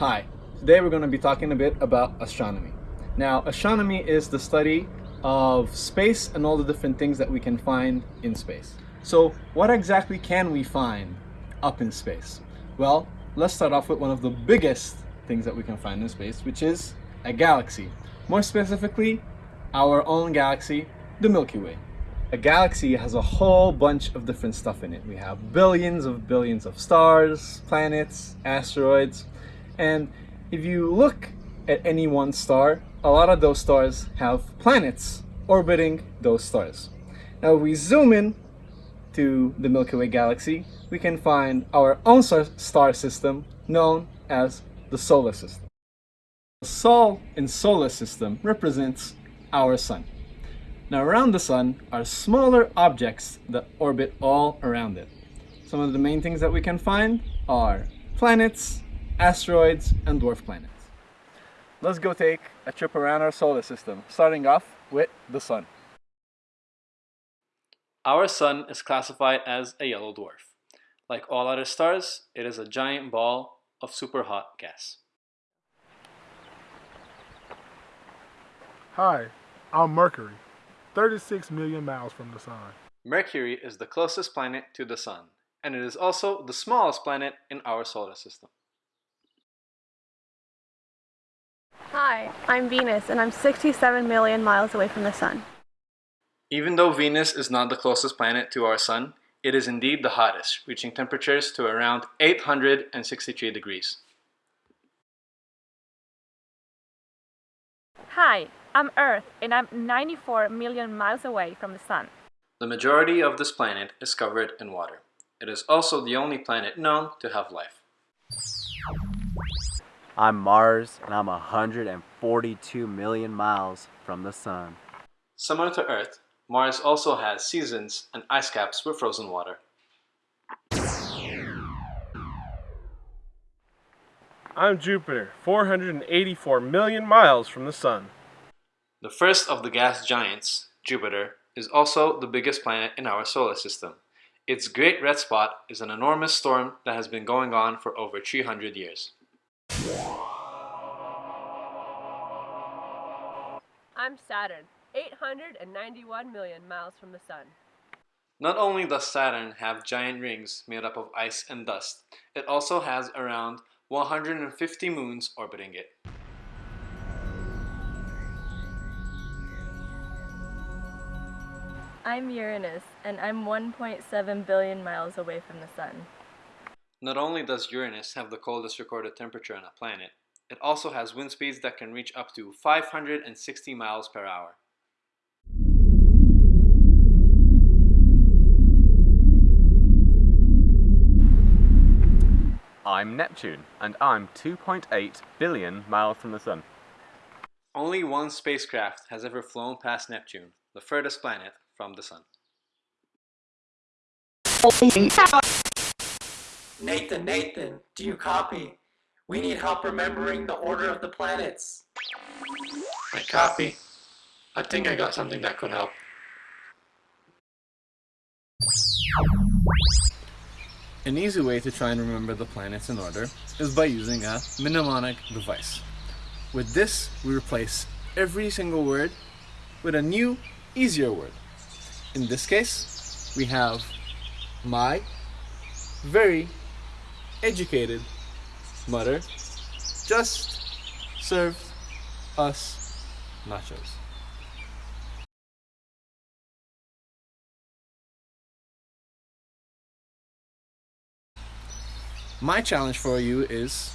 Hi, today we're going to be talking a bit about astronomy. Now, astronomy is the study of space and all the different things that we can find in space. So, what exactly can we find up in space? Well, let's start off with one of the biggest things that we can find in space, which is a galaxy. More specifically, our own galaxy, the Milky Way. A galaxy has a whole bunch of different stuff in it. We have billions of billions of stars, planets, asteroids, and if you look at any one star, a lot of those stars have planets orbiting those stars. Now if we zoom in to the Milky Way galaxy, we can find our own star system known as the solar system. The Sol in solar system represents our sun. Now around the sun are smaller objects that orbit all around it. Some of the main things that we can find are planets, asteroids, and dwarf planets. Let's go take a trip around our solar system, starting off with the sun. Our sun is classified as a yellow dwarf. Like all other stars, it is a giant ball of super hot gas. Hi, I'm Mercury, 36 million miles from the sun. Mercury is the closest planet to the sun, and it is also the smallest planet in our solar system. Hi, I'm Venus and I'm 67 million miles away from the Sun. Even though Venus is not the closest planet to our Sun, it is indeed the hottest, reaching temperatures to around 863 degrees. Hi, I'm Earth and I'm 94 million miles away from the Sun. The majority of this planet is covered in water. It is also the only planet known to have life. I'm Mars and I'm 142 million miles from the sun. Similar to Earth, Mars also has seasons and ice caps with frozen water. I'm Jupiter, 484 million miles from the sun. The first of the gas giants, Jupiter, is also the biggest planet in our solar system. Its Great Red Spot is an enormous storm that has been going on for over 300 years. I'm Saturn, 891 million miles from the Sun. Not only does Saturn have giant rings made up of ice and dust, it also has around 150 moons orbiting it. I'm Uranus, and I'm 1.7 billion miles away from the Sun. Not only does Uranus have the coldest recorded temperature on a planet, it also has wind speeds that can reach up to 560 miles per hour. I'm Neptune, and I'm 2.8 billion miles from the Sun. Only one spacecraft has ever flown past Neptune, the furthest planet from the Sun. Nathan, Nathan, do you copy? We need help remembering the order of the planets. I copy. I think I got something that could help. An easy way to try and remember the planets in order is by using a mnemonic device. With this, we replace every single word with a new, easier word. In this case, we have my, very, educated mother just served us nachos. My challenge for you is,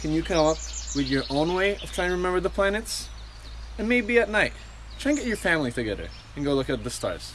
can you come up with your own way of trying to remember the planets? And maybe at night, try and get your family together and go look at the stars.